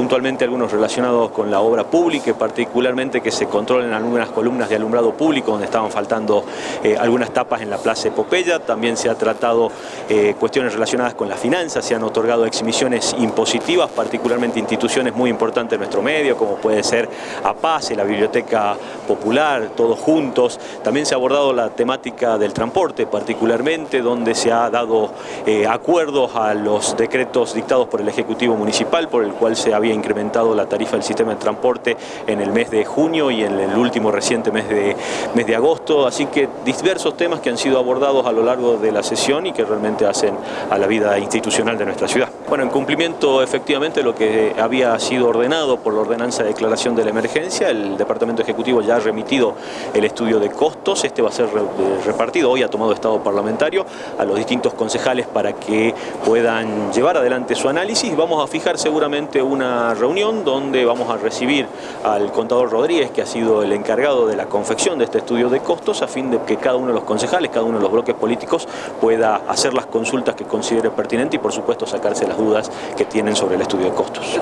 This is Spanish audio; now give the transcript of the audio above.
puntualmente algunos relacionados con la obra pública, particularmente que se controlen algunas columnas de alumbrado público donde estaban faltando eh, algunas tapas en la Plaza Epopeya. También se ha tratado eh, cuestiones relacionadas con las finanzas, se han otorgado exhibiciones impositivas, particularmente instituciones muy importantes de nuestro medio, como puede ser APACE, la Biblioteca Popular, todos juntos. También se ha abordado la temática del transporte, particularmente donde se ha dado eh, acuerdos a los decretos dictados por el Ejecutivo Municipal, por el cual se había incrementado la tarifa del sistema de transporte en el mes de junio y en el último reciente mes de, mes de agosto. Así que diversos temas que han sido abordados a lo largo de la sesión y que realmente hacen a la vida institucional de nuestra ciudad. Bueno, en cumplimiento efectivamente lo que había sido ordenado por la ordenanza de declaración de la emergencia, el Departamento Ejecutivo ya remitido el estudio de costos, este va a ser repartido, hoy ha tomado estado parlamentario a los distintos concejales para que puedan llevar adelante su análisis. Vamos a fijar seguramente una reunión donde vamos a recibir al contador Rodríguez, que ha sido el encargado de la confección de este estudio de costos, a fin de que cada uno de los concejales, cada uno de los bloques políticos pueda hacer las consultas que considere pertinente y por supuesto sacarse las dudas que tienen sobre el estudio de costos.